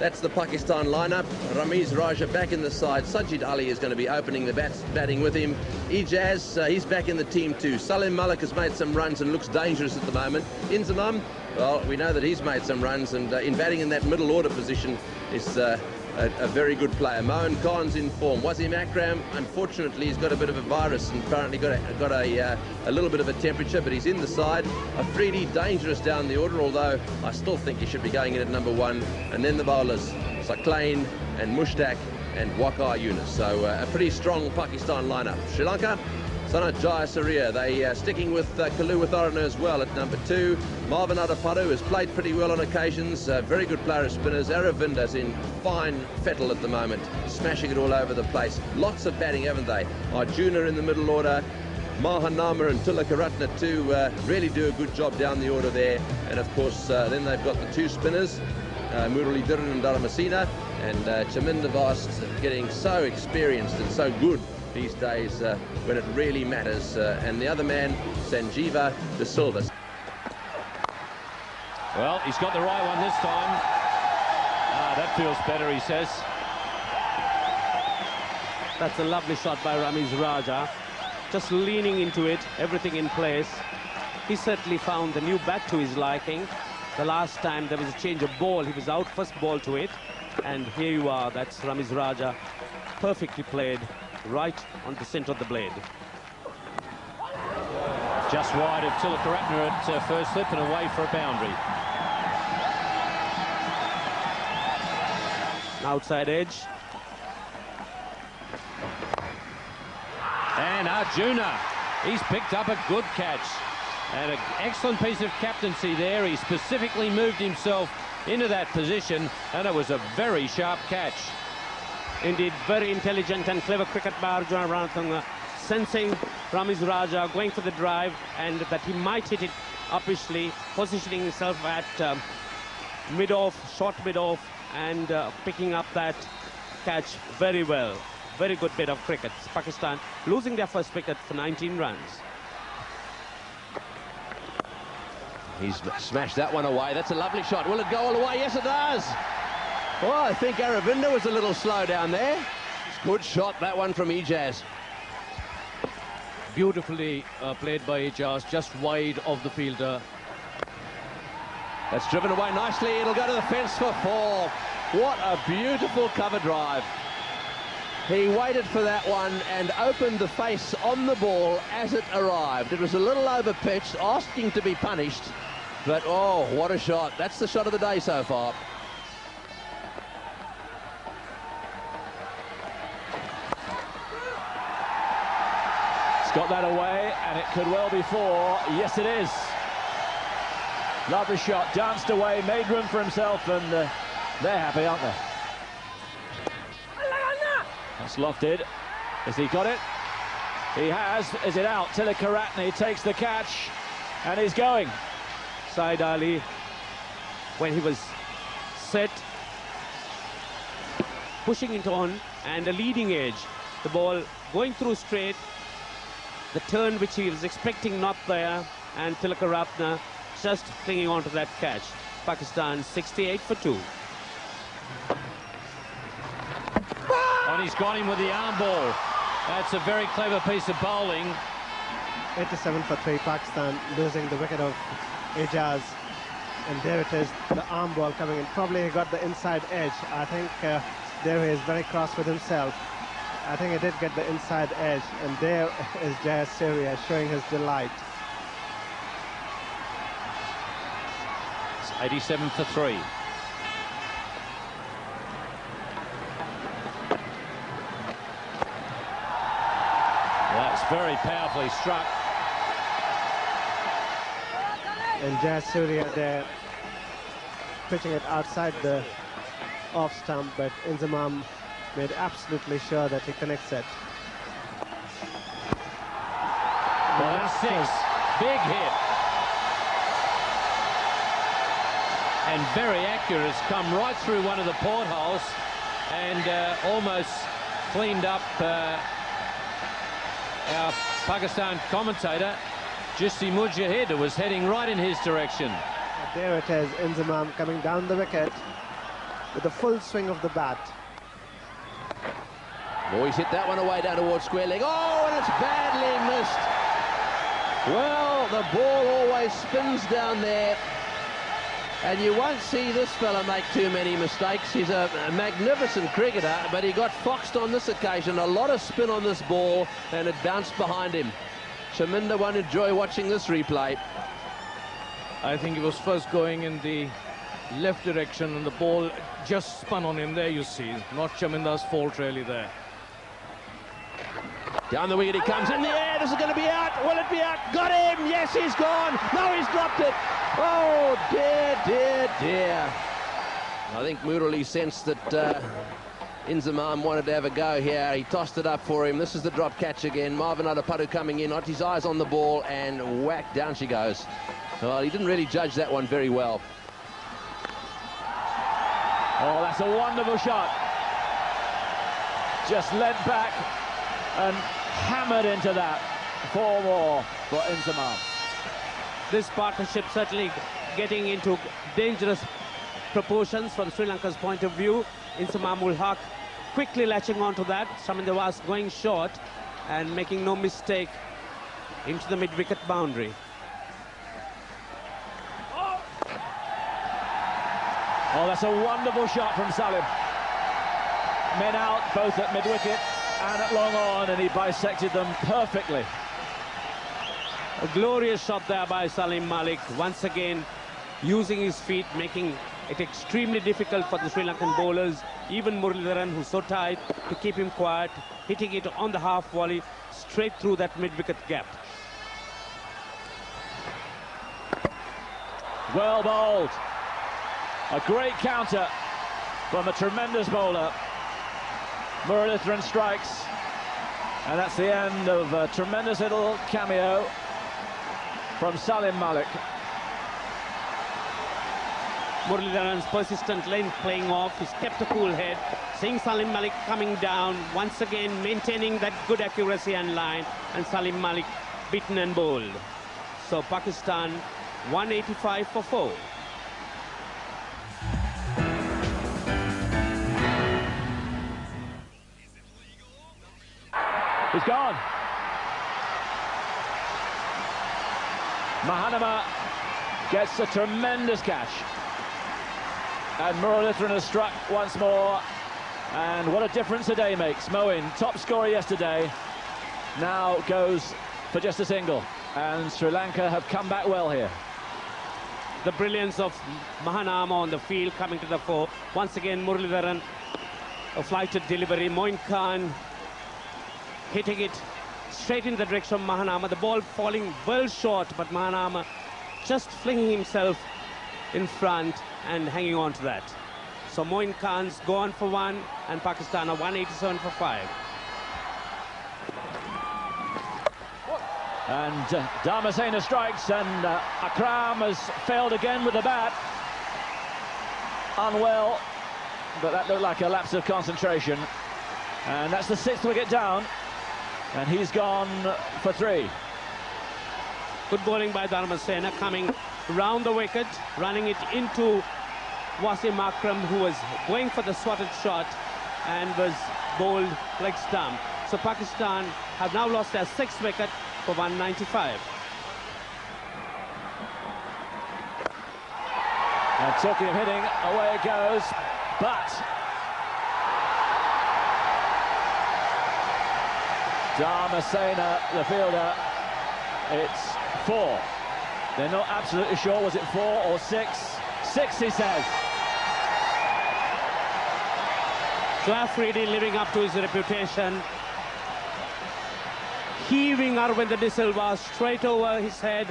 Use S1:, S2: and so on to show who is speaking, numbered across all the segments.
S1: That's the Pakistan lineup. Ramiz Raja back in the side. Sajid Ali is going to be opening the bats, batting with him. Ijaz, uh, he's back in the team too. Salim Malik has made some runs and looks dangerous at the moment. Inzamam, well, we know that he's made some runs and uh, in batting in that middle order position is uh, a, a, very good player. Moin Khan's in form. Wasim Akram, unfortunately, he's got a bit of a virus and apparently got a, got a, uh, a little bit of a temperature, but he's in the side. Afridi, dangerous down the order, although I still think he should be going in at number one. And then the bowlers, Saqlain and Mushtaq and Waqar Younis. So uh, a pretty strong Pakistan lineup. Sri Lanka, Sanath Jayasuriya, they uh, sticking with uh, Kaluwitharana as well at number two. Marvan Atapattu has played pretty well on occasions, uh, very good player of spinners. Aravinda's in fine fettle at the moment, smashing it all over the place. Lots of batting, haven't they? Arjuna in the middle order. Mahanama and Tillakaratne too uh, really do a good job down the order there. And of course, uh, then they've got the two spinners, uh, Muralidharan and Dharmasena, and uh, Chaminda Vaas getting so experienced and so good these days uh, when it really matters. Uh, and the other man, Sajeewa De Silva.
S2: Well, he's got the right one this time. Ah, that feels better, he says.
S3: That's a lovely shot by Ramiz Raja. Just leaning into it, everything in place. He certainly found the new bat to his liking. The last time there was a change of ball, he was out first ball to it. And here you are, that's Ramiz Raja. Perfectly played right on the centre of the blade.
S2: Just wide of Tillakaratne at uh, first slip and away for a boundary.
S3: Outside edge.
S2: And Arjuna, he's picked up a good catch. And an excellent piece of captaincy there. He specifically moved himself into that position, and it was a very sharp catch.
S3: Indeed, very intelligent and clever cricket by Arjuna Ranatunga, sensing Ramiz Raja going for the drive and that he might hit it uppishly, positioning himself at um, mid-off, short mid-off, and uh, picking up that catch very well. Very good bit of cricket. Pakistan losing their first wicket for 19 runs.
S1: He's smashed that one away. That's a lovely shot. Will it go all the way? Yes, it does. Well, I think Aravinda was a little slow down there. Good shot, that one from Ijaz.
S4: Beautifully uh, played by Ijaz, just wide of the fielder.
S1: That's driven away nicely. It'll go to the fence for four. What a beautiful cover drive. He waited for that one and opened the face on the ball as it arrived. It was a little overpitched, asking to be punished. But, oh, what a shot. That's the shot of the day so far.
S4: Got that away, and it could well be four. Yes, it is. Lovely shot, danced away, made room for himself, and uh, they're happy, aren't they? That's lofted. Has he got it? He has. Is it out? Tillakaratne takes the catch, and he's going.
S3: Sajid Ali, when he was set, pushing it on, and a leading edge. The ball going through straight, the turn which he was expecting not there, and Tillakaratne just clinging on to that catch. Pakistan 68 for 2.
S2: And he's got him with the arm ball. That's a very clever piece of bowling.
S5: 87 for 3, Pakistan losing the wicket of Ijaz. And there it is, the arm ball coming in. Probably he got the inside edge. I think uh, there he is very cross with himself. I think he did get the inside edge, and there is Jayasuriya showing his delight.
S2: It's 87 for three. That's very powerfully struck.
S5: And Jayasuriya there pitching it outside the off stump, but Inzamam made absolutely sure that he connects it.
S2: Well, six. Big hit. And very accurate. It's come right through one of the portholes and uh, almost cleaned up uh, our Pakistan commentator, Chishty Mujahid, who was heading right in his direction.
S5: There it is, Inzamam coming down the wicket. with the full swing of the bat.
S1: Oh, he's hit that one away down towards square leg. Oh, and it's badly missed. Well, the ball always spins down there. And you won't see this fella make too many mistakes. He's a, magnificent cricketer, but he got foxed on this occasion. A lot of spin on this ball, and it bounced behind him. Chaminda won't enjoy watching this replay.
S2: I think he was first going in the left direction, and the ball just spun on him there, you see. Not Chaminda's fault, really, there.
S1: Down the wicket he comes in the air. This is going to be out. Will it be out? Got him. Yes, he's gone. No, he's dropped it. Oh, dear, dear, dear. I think Murali sensed that uh, Inzamam wanted to have a go here. He tossed it up for him. This is the drop catch again. Marvan Atapattu coming in. Not his eyes on the ball and whack, down she goes. Well, he didn't really judge that one very well.
S4: Oh, that's a wonderful shot. Just led back and hammered into that. Four more for Inzamam.
S3: This partnership certainly getting into dangerous proportions from Sri Lanka's point of view. Inzamam ul Haq quickly latching onto that. Chaminda was going short and making no mistake into the mid-wicket boundary.
S4: Oh, that's a wonderful shot from Salim. Men out, both at mid-wicket and at long on, and he bisected them perfectly.
S3: A glorious shot there by Salim Malik, once again using his feet, making it extremely difficult for the Sri Lankan bowlers, even Muralidharan, who's so tight, to keep him quiet, hitting it on the half volley, straight through that mid-wicket gap.
S4: Well bowled. A great counter from a tremendous bowler. Muralitharan strikes. And that's the end of a tremendous little cameo from Salim Malik.
S3: Muralidharan's persistent length playing off. He's kept a cool head. Seeing Salim Malik coming down, once again maintaining that good accuracy and line. And Salim Malik beaten and bowled. So Pakistan 185 for 4.
S4: Gone. Mahanama gets a tremendous catch. And Muralitharan has struck once more. And what a difference a day makes. Moin, top scorer yesterday, now goes for just a single. And Sri Lanka have come back well here.
S3: The brilliance of Mahanama on the field coming to the fore. Once again, Muralidharan, a flighted delivery. Moin Khan hitting it straight in the direction of Mahanama. The ball falling well short, but Mahanama just flinging himself in front and hanging on to that. So Moin Khan's gone for one, and Pakistan are 187 for five.
S4: And uh, Dharmasena strikes, and uh, Akram has failed again with the bat. Unwell, but that looked like a lapse of concentration. And that's the sixth wicket down. And he's gone for three.
S3: Good bowling by Dharmasena coming round the wicket, running it into Wasim Akram, who was going for the swatted shot and was bowled like stump. So Pakistan have now lost their sixth wicket for 195.
S4: And talking of hitting, away it goes, but Dharmasena, the fielder, it's four. They're not absolutely sure, was it four or six? Six, he says.
S3: Afridi living up to his reputation. Heaving Aravinda de Silva straight over his head.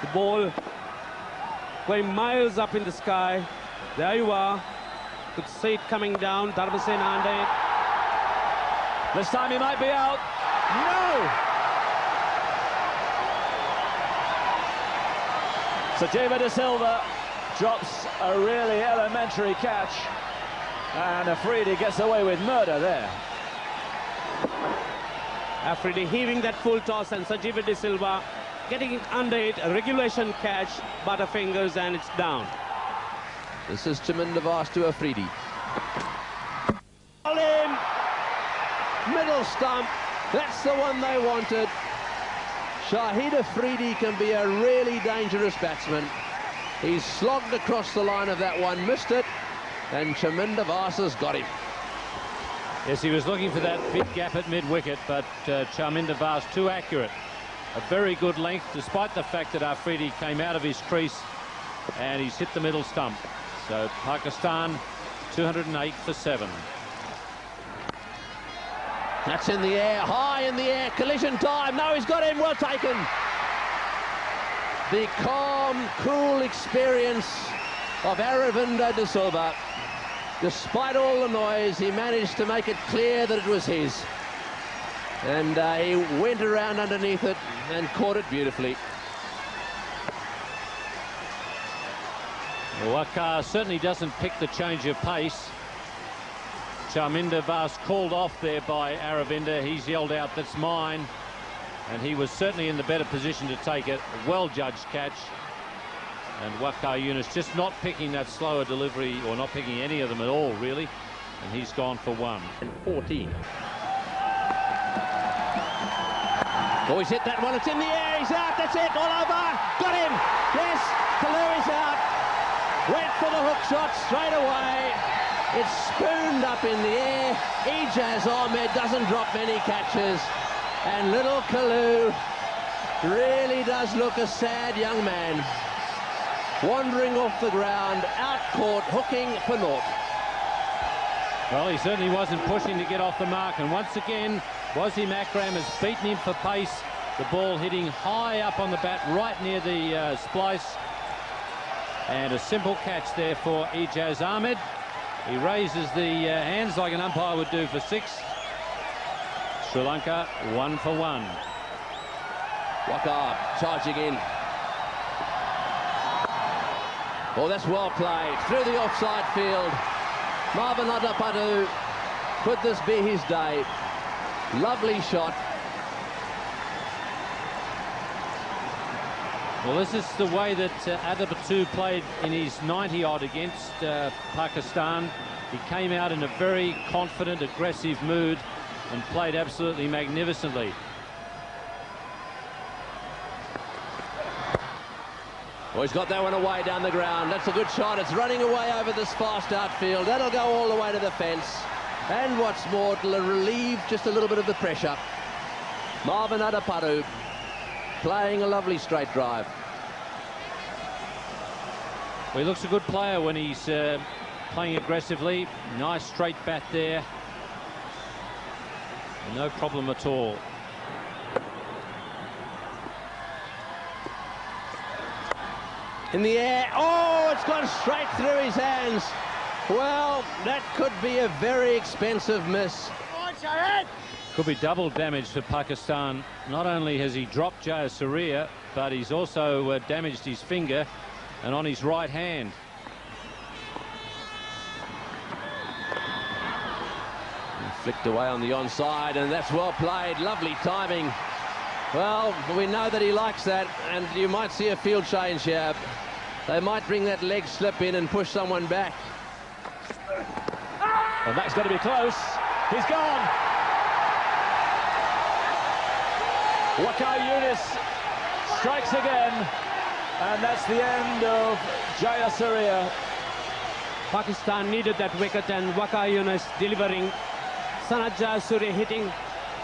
S3: The ball going miles up in the sky. There you are. Could see it coming down. Dharmasena under it.
S4: This time he might be out. No! So David De Silva drops a really elementary catch. And Afridi gets away with murder there.
S3: Afridi heaving that full toss and Sajeewa De Silva getting under it, a regulation catch, butterfingers and it's down.
S1: This is Chaminda Vaas to Afridi.
S3: in.
S1: Stump. That's the one they wanted. Shahid Afridi can be a really dangerous batsman. He's slogged across the line of that one, missed it, and Chaminda Vaas has got him.
S2: Yes, he was looking for that big gap at mid-wicket, but uh, Chaminda Vaas too accurate. A very good length, despite the fact that Afridi came out of his crease and he's hit the middle stump. So Pakistan 208 for 7.
S1: That's in the air, high in the air, collision time. No, he's got him, well taken. The calm, cool experience of Aravinda de Silva. Despite all the noise, he managed to make it clear that it was his. And uh, he went around underneath it and caught it beautifully.
S2: Waqar certainly doesn't pick the change of pace. Chaminda Vaas called off there by Aravinda. He's yelled out, that's mine. And he was certainly in the better position to take it. Well-judged catch. And Waqar Younis just not picking that slower delivery or not picking any of them at all, really. And he's gone for one.
S1: And 14. Oh, he's hit that one. It's in the air. He's out. That's it. All over. Got him. Yes. Kalu is out. Went for the hook shot straight away. It's spooned up in the air. Ijaz Ahmed doesn't drop many catches. And little Kalu really does look a sad young man. Wandering off the ground, out caught, hooking for naught.
S2: Well, he certainly wasn't pushing to get off the mark. And once again, Wasim Akram has beaten him for pace. The ball hitting high up on the bat, right near the uh, splice. And a simple catch there for Ijaz Ahmed. He raises the uh, hands like an umpire would do for six. Sri Lanka one for one.
S1: Waqar charging in. Oh, that's well played. Through the offside field. Marvan Atapattu. Could this be his day? Lovely shot.
S2: Well, this is the way that uh, Atapattu played in his 90 odd against uh, Pakistan. He came out in a very confident, aggressive mood and played absolutely magnificently.
S1: Oh, he's got that one away down the ground. That's a good shot. It's running away over this fast outfield. That'll go all the way to the fence. And what's more, it'll relieve just a little bit of the pressure. Marvan Atapattu playing a lovely straight drive.
S2: Well, he looks a good player when he's uh, playing aggressively. Nice straight bat there. No problem at all.
S1: In the air. Oh, it's gone straight through his hands. Well, that could be a very expensive miss.
S2: Could be double damage for Pakistan. Not only has he dropped Jayasuriya, but he's also uh, damaged his finger and on his right hand.
S1: Flicked away on the onside, and that's well played. Lovely timing. Well, we know that he likes that, and you might see a field change here. They might bring that leg slip in and push someone back.
S4: And that's going to be close. He's gone. Waqar Younis strikes again. And that's the end of Jayasuriya.
S3: Pakistan needed that wicket and Waqar Younis delivering. Sanath Jayasuriya hitting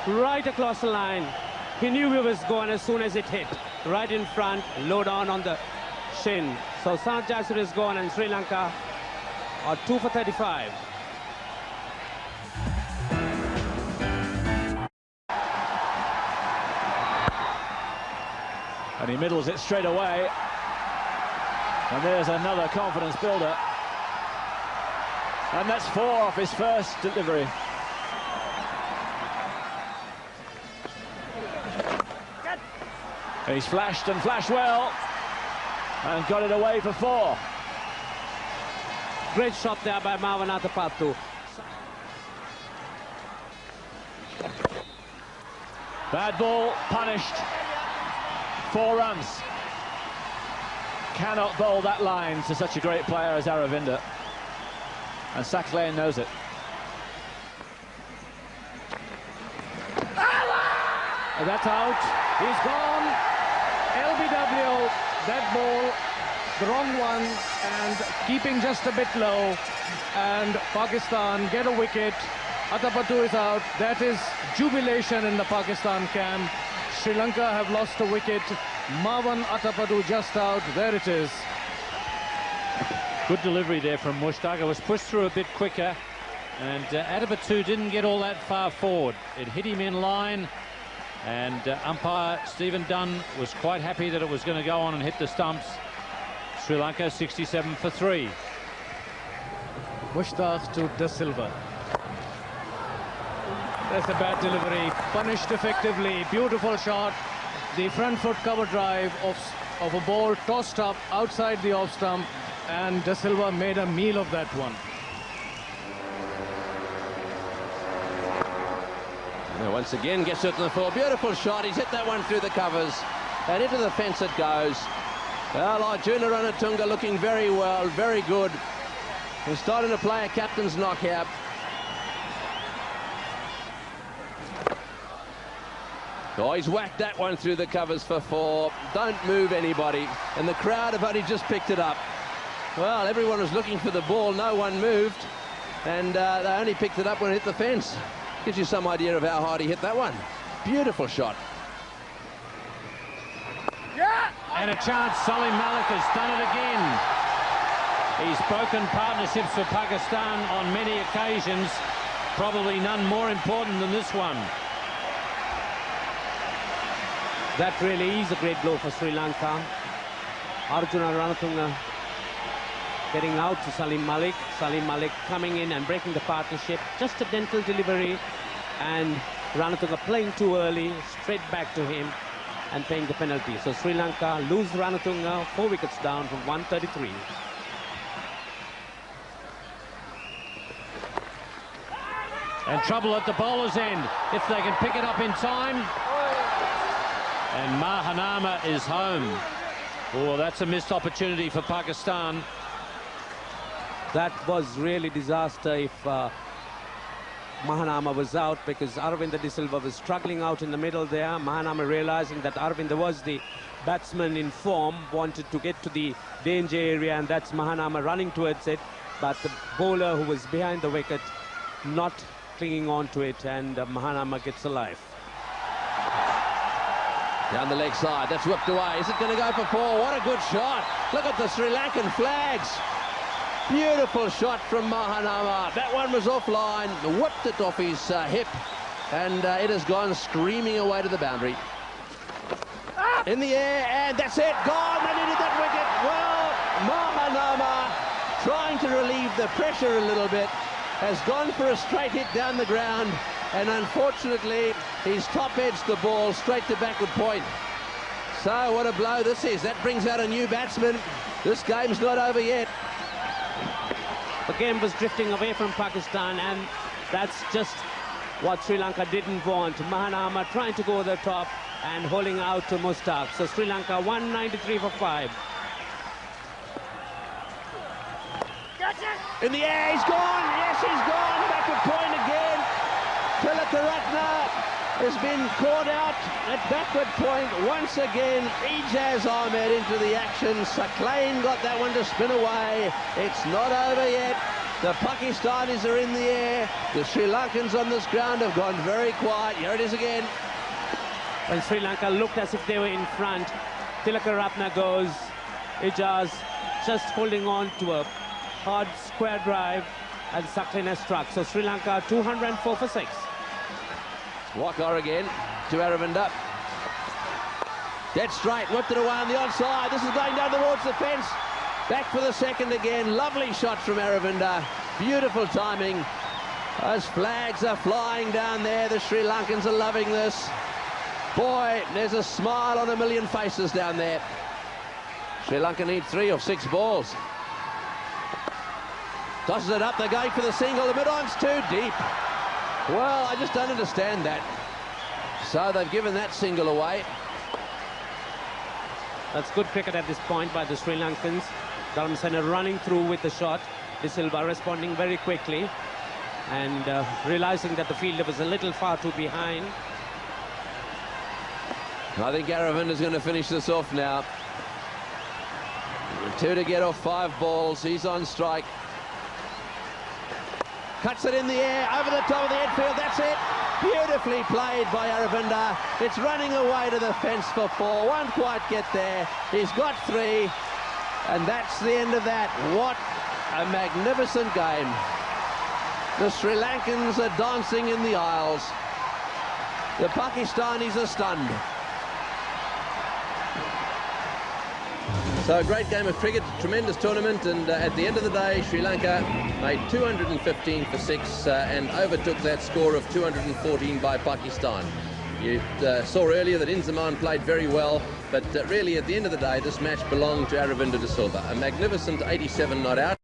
S3: right across the line. He knew he was gone as soon as it hit. Right in front, low down on the shin. So Sanath Jayasuriya is gone and Sri Lanka are 2 for 35.
S4: And he middles it straight away. And there's another confidence builder. And that's four off his first delivery. He's flashed and flashed well. And got it away for four.
S3: Great shot there by Marvan Atapattu.
S4: Bad ball, punished. Four runs. cannot bowl that line to such a great player as Aravinda. And Saqlain knows it.
S6: That's out. He's gone. LBW, that ball, the wrong one, and keeping just a bit low. And Pakistan get a wicket. Atapattu is out. That is jubilation in the Pakistan camp. Sri Lanka have lost a wicket. Marvan Atapattu just out. There it is.
S2: Good delivery there from Mushtaq. Was pushed through a bit quicker. And uh, didn't get all that far forward. It hit him in line. And uh, umpire Stephen Dunne was quite happy that it was going to go on and hit the stumps. Sri Lanka 67 for three.
S6: Mushtaq to De Silva. That's a bad delivery. Punished effectively. Beautiful shot. The front foot cover drive of, of a ball tossed up outside the off stump. And De Silva made a meal of that one.
S1: once again gets it to the floor. Beautiful shot. He's hit that one through the covers. And into the fence it goes. Well, Arjuna Ranatunga looking very well, very good. He's starting to play a captain's knockout. Oh, he's whacked that one through the covers for four. Don't move anybody. And the crowd have only just picked it up. Well, everyone was looking for the ball. No one moved. And uh, they only picked it up when it hit the fence. Gives you some idea of how hard he hit that one. Beautiful shot.
S2: Yeah! And a chance, Salim Malik has done it again. He's broken partnerships for Pakistan on many occasions. Probably none more important than this one.
S3: That really is a great blow for Sri Lanka. Arjuna Ranatunga getting out to Salim Malik. Salim Malik coming in and breaking the partnership. Just a dental delivery. And Ranatunga playing too early, straight back to him and paying the penalty. So Sri Lanka lose Ranatunga, four wickets down from 133.
S2: And trouble at the bowler's end if they can pick it up in time. And Mahanama is home. Oh, that's a missed opportunity for Pakistan.
S3: That was really disaster if uh, Mahanama was out because Aravinda De Silva was struggling out in the middle there. Mahanama realizing that Aravinda was the batsman in form, wanted to get to the danger area and that's Mahanama running towards it. But the bowler who was behind the wicket not clinging on to it and uh, Mahanama gets alive.
S1: Down the leg side, that's whipped away. Is it going to go for four? What a good shot. Look at the Sri Lankan flags. Beautiful shot from Mahanama. That one was offline, whipped it off his uh, hip, and uh, it has gone screaming away to the boundary. In the air, and that's it, gone. They needed that wicket. Well, Mahanama, trying to relieve the pressure a little bit, has gone for a straight hit down the ground, and unfortunately, he's top-edged the ball straight to backward point. So what a blow this is. That brings out a new batsman. This game's not over yet.
S3: The game was drifting away from Pakistan and that's just what Sri Lanka didn't want. Mahanama trying to go to the top and holding out to Mushtaq. So Sri Lanka 193 for 5.
S1: In the air, he's gone. Yes, he's gone. Back Backward point again. Tillakaratne has been caught out at backward point once again. Ijaz Ahmed into the action. Saqlain got that one to spin away. It's not over yet. The Pakistanis are in the air. The Sri Lankans on this ground have gone very quiet. Here it is again.
S3: When Sri Lanka looked as if they were in front, Tillakaratne goes. Ijaz just holding on to a hard square drive and Saqlain has struck. So Sri Lanka 204 for 6.
S1: Waqar again to Aravinda. Dead straight, whipped it away on the outside. This is going down towards the fence. Back for the second again. Lovely shot from Aravinda. Beautiful timing. Those flags are flying down there. The Sri Lankans are loving this. Boy, there's a smile on a million faces down there. Sri Lanka need three of six balls. Tosses it up, they're going for the single. The mid-on's too deep. Well, I just don't understand that. So they've given that single away.
S3: That's good cricket at this point by the Sri Lankans. Dharmasena running through with the shot. De Silva responding very quickly and uh, realizing that the fielder was a little far too behind.
S1: I think Aravinda's going to finish this off now. Two to get off five balls. He's on strike. Cuts it in the air, over the top of the infield. That's it. Beautifully played by Aravinda. It's running away to the fence for four. Won't quite get there. He's got three. And that's the end of that. What a magnificent game. The Sri Lankans are dancing in the aisles. The Pakistanis are stunned. So a great game of cricket, tremendous tournament, and uh, at the end of the day, Sri Lanka made 215 for six uh, and overtook that score of 214 by Pakistan. You uh, saw earlier that Inzamam played very well, but uh, really at the end of the day, this match belonged to Aravinda de Silva. A magnificent 87 not out.